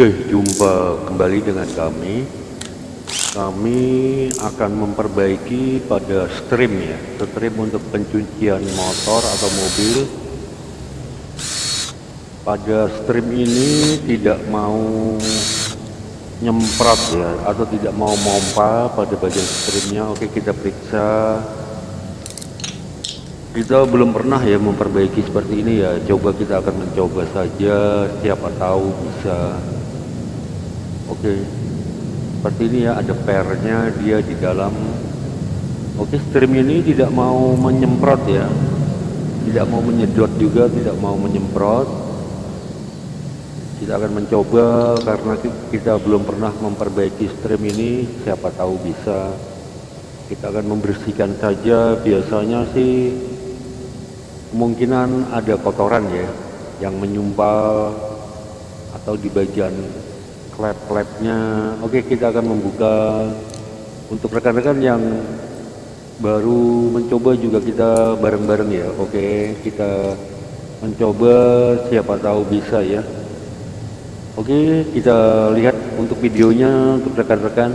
Oke, jumpa kembali dengan kami. Kami akan memperbaiki pada stream ya, stream untuk pencucian motor atau mobil. Pada stream ini tidak mau nyemprot ya, atau tidak mau mompa pada bagian streamnya. Oke, kita periksa. Kita belum pernah ya memperbaiki seperti ini ya. Coba kita akan mencoba saja. Siapa tahu bisa Oke, seperti ini ya ada pernya dia di dalam. Oke, stream ini tidak mau menyemprot ya, tidak mau menyedot juga, tidak mau menyemprot. Kita akan mencoba karena kita belum pernah memperbaiki stream ini. Siapa tahu bisa. Kita akan membersihkan saja. Biasanya sih kemungkinan ada kotoran ya yang menyumpal atau di bagian klep-klepnya oke kita akan membuka. Untuk rekan-rekan yang baru mencoba juga kita bareng-bareng ya. Oke kita mencoba. Siapa tahu bisa ya. Oke kita lihat untuk videonya untuk rekan-rekan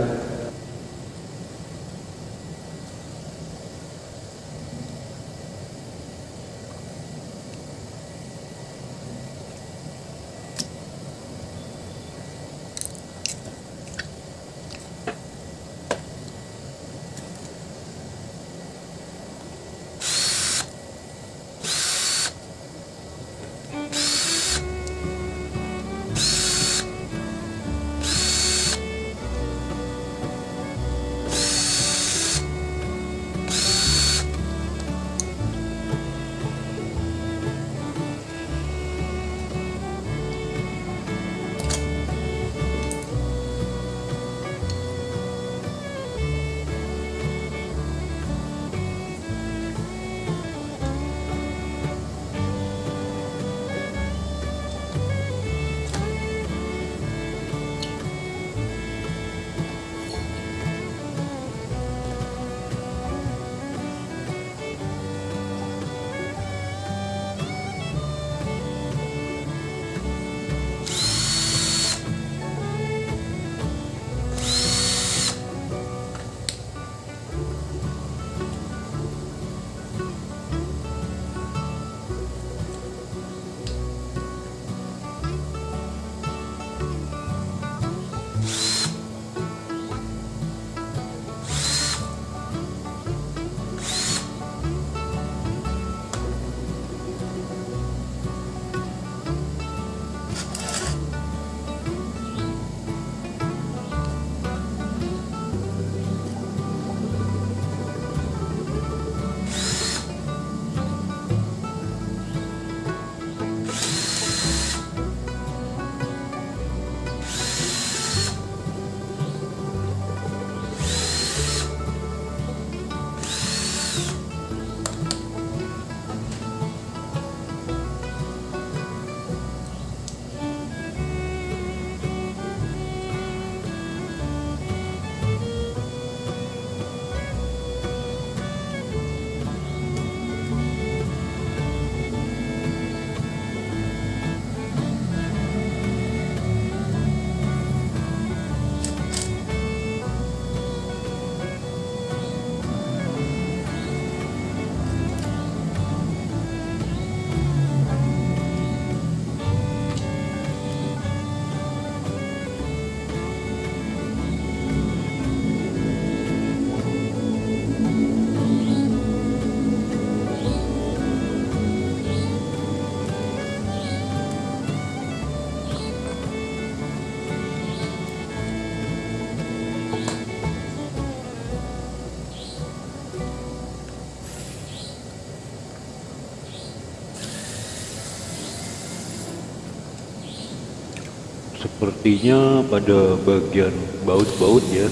sepertinya pada bagian baut-baut ya.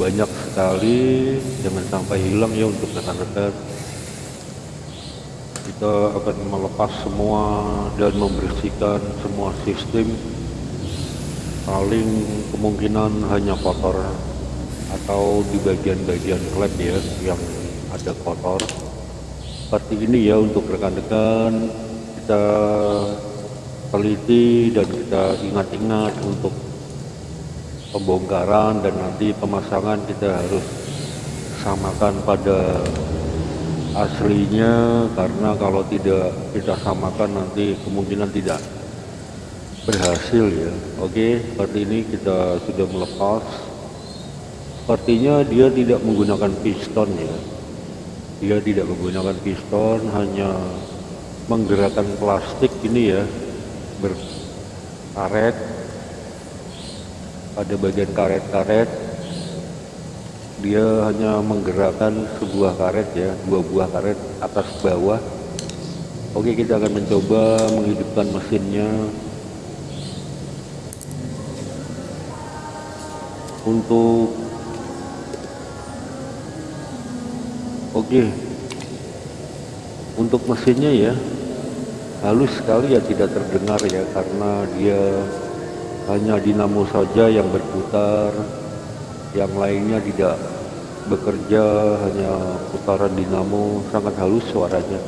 Banyak sekali jangan sampai hilang ya untuk rekan-rekan. Kita akan melepas semua dan membersihkan semua sistem. Paling kemungkinan hanya kotor atau di bagian-bagian klep ya yang ada kotor. Seperti ini ya untuk rekan-rekan. Kita teliti dan kita ingat-ingat untuk pembongkaran dan nanti pemasangan kita harus samakan pada aslinya karena kalau tidak kita samakan nanti kemungkinan tidak berhasil ya. Oke seperti ini kita sudah melepas. Sepertinya dia tidak menggunakan piston ya. Dia tidak menggunakan piston hanya menggerakkan plastik ini ya berkaret pada bagian karet-karet. Dia hanya menggerakkan sebuah karet ya dua buah karet atas bawah. Oke kita akan mencoba menghidupkan mesinnya. Untuk oke. Untuk mesinnya ya halus sekali ya tidak terdengar ya karena dia hanya dinamo saja yang berputar. Yang lainnya tidak bekerja hanya putaran dinamo. Sangat halus suaranya.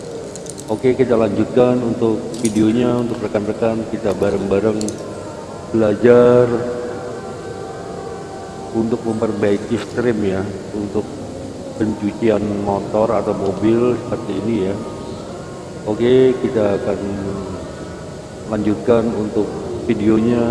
Oke kita lanjutkan untuk videonya untuk rekan-rekan. Kita bareng-bareng belajar untuk memperbaiki stream ya untuk pencucian motor atau mobil seperti ini ya oke kita akan lanjutkan untuk videonya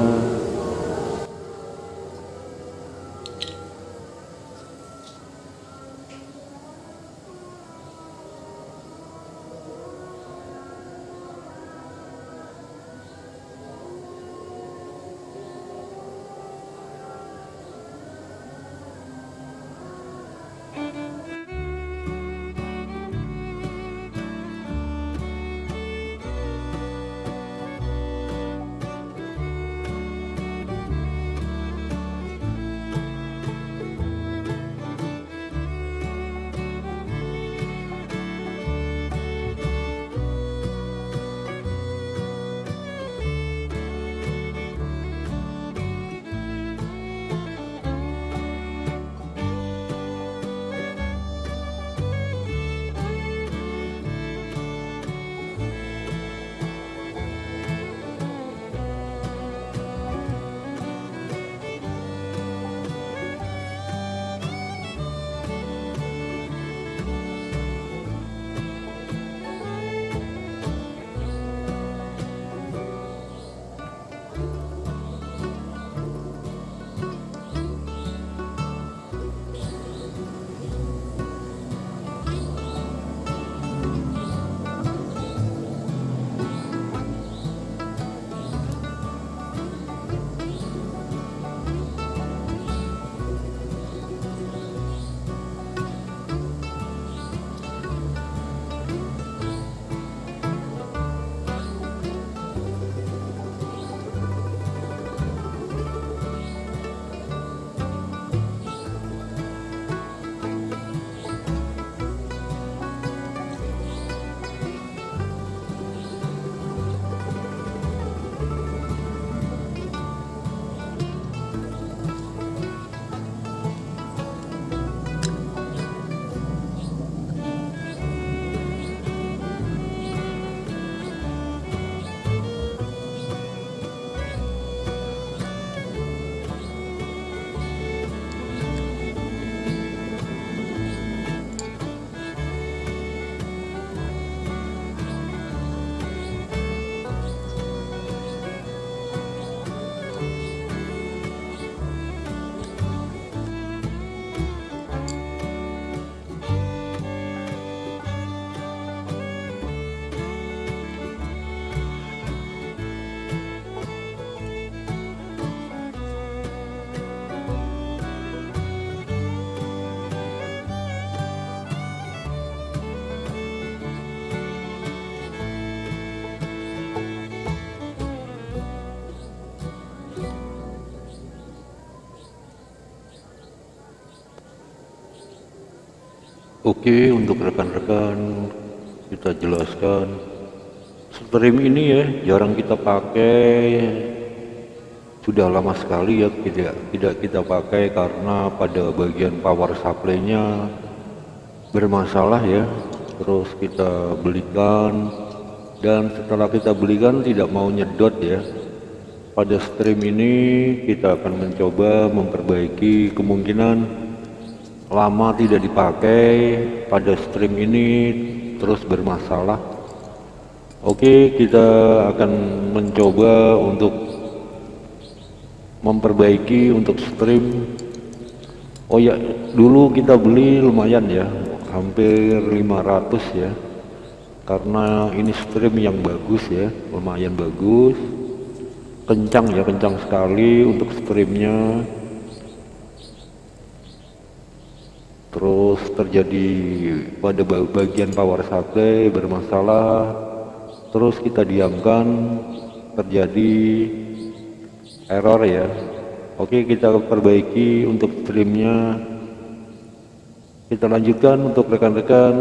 Oke, untuk rekan-rekan kita jelaskan. Stream ini ya jarang kita pakai. Sudah lama sekali ya tidak tidak kita pakai karena pada bagian power supply-nya bermasalah ya. Terus kita belikan dan setelah kita belikan tidak mau nyedot ya. Pada stream ini kita akan mencoba memperbaiki kemungkinan lama tidak dipakai pada stream ini terus bermasalah. Oke kita akan mencoba untuk memperbaiki untuk stream. Oh ya dulu kita beli lumayan ya hampir 500 ya. Karena ini stream yang bagus ya lumayan bagus. Kencang ya kencang sekali untuk streamnya terus terjadi pada bagian power supply bermasalah. Terus kita diamkan terjadi error ya. Oke kita perbaiki untuk streamnya. Kita lanjutkan untuk rekan-rekan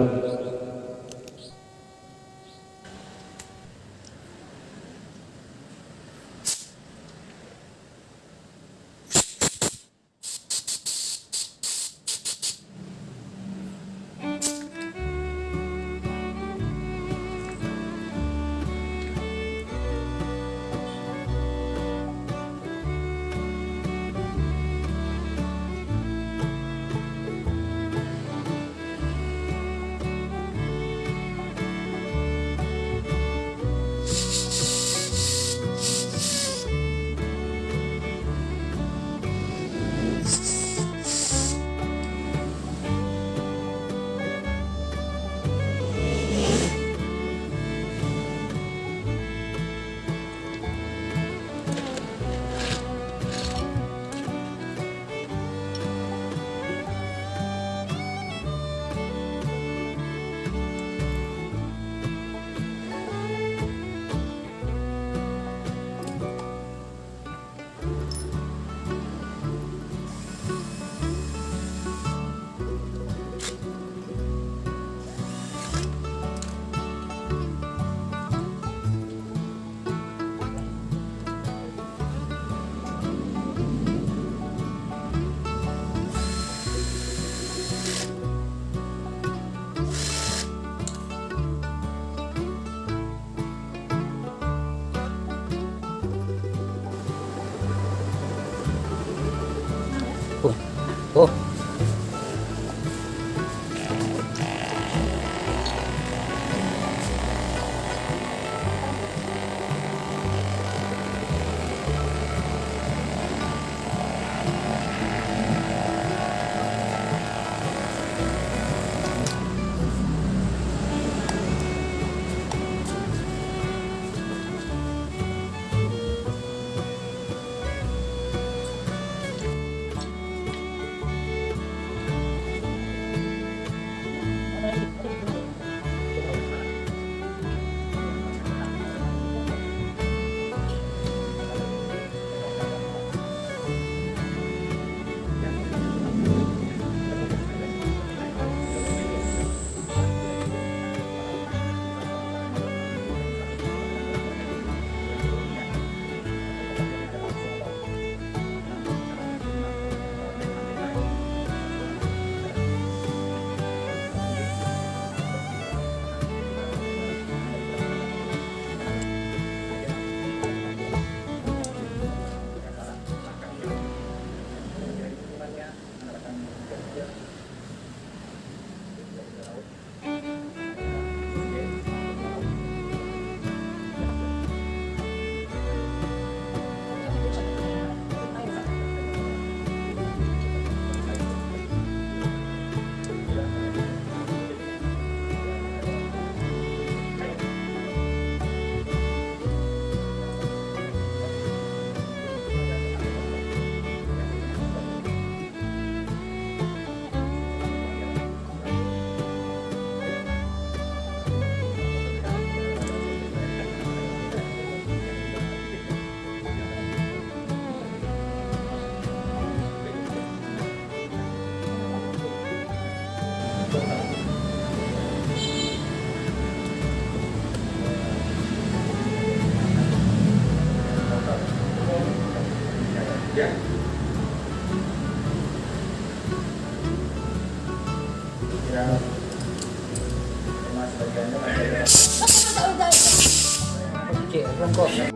concorso.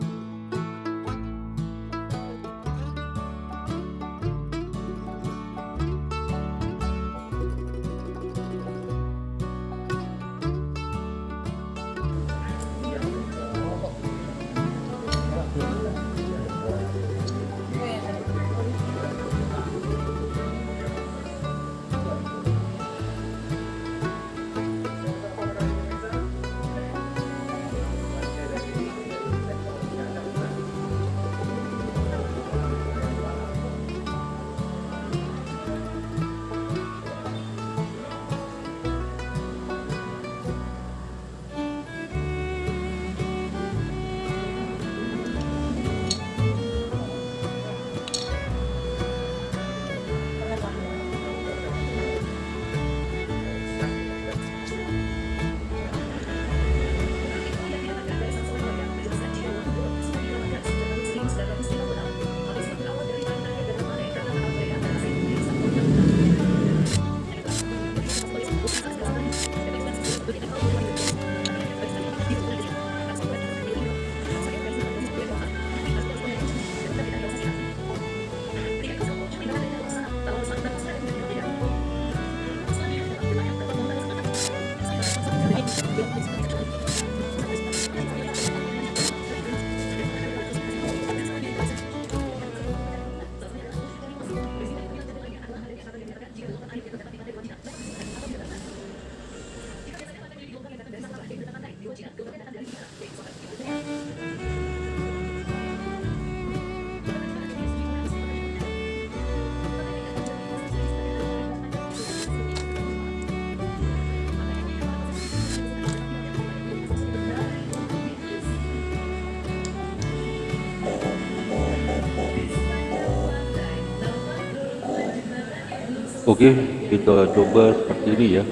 Oke, kita coba seperti ini ya.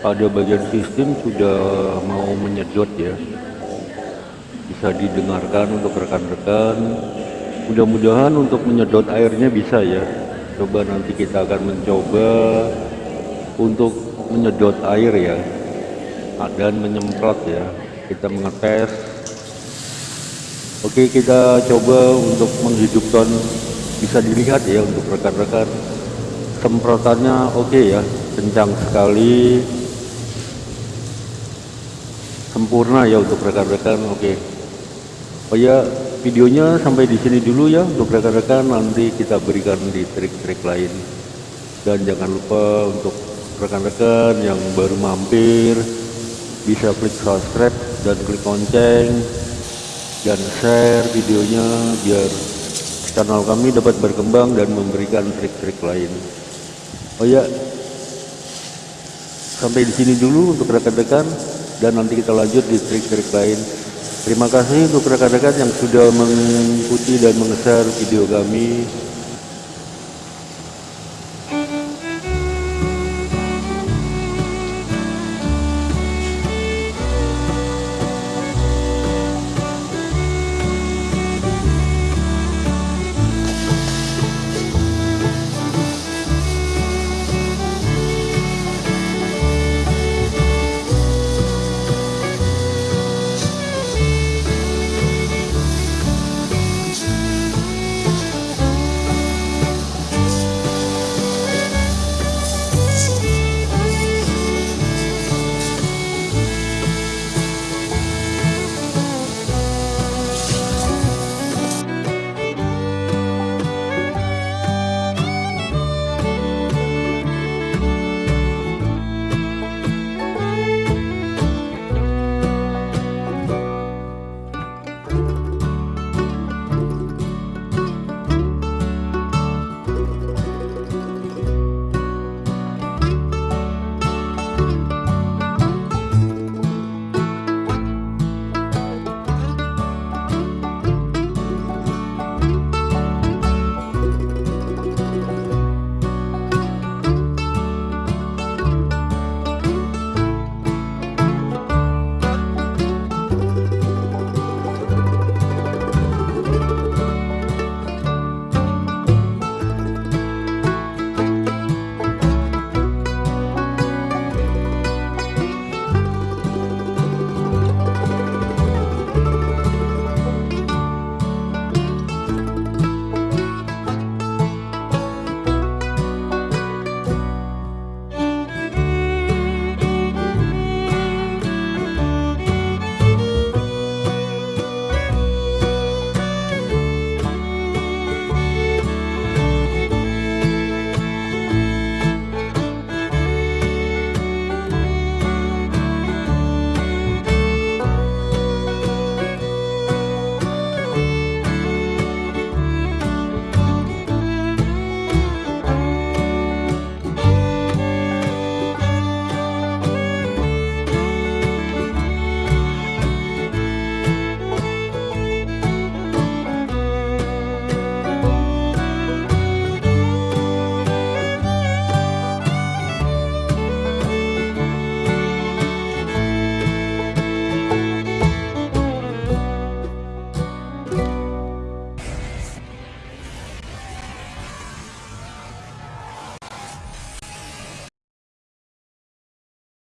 Pada bagian sistem sudah mau menyedot ya. Bisa didengarkan untuk rekan-rekan. Mudah-mudahan untuk menyedot airnya bisa ya. Coba nanti kita akan mencoba untuk menyedot air ya. Dan menyemprot ya. Kita mengetes. Oke, kita coba untuk menghidupkan bisa dilihat ya untuk rekan-rekan semprotannya oke okay ya kencang sekali. Sempurna ya untuk rekan-rekan oke. Okay. oh ya videonya sampai di sini dulu ya untuk rekan-rekan nanti kita berikan di trik-trik lain. Dan jangan lupa untuk rekan-rekan yang baru mampir bisa klik subscribe dan klik lonceng dan share videonya biar channel kami dapat berkembang dan memberikan trik-trik lain oh ya sampai di sini dulu untuk rekan-rekan dan nanti kita lanjut di trik-trik lain. Terima kasih untuk rekan-rekan yang sudah mengikuti dan meng video kami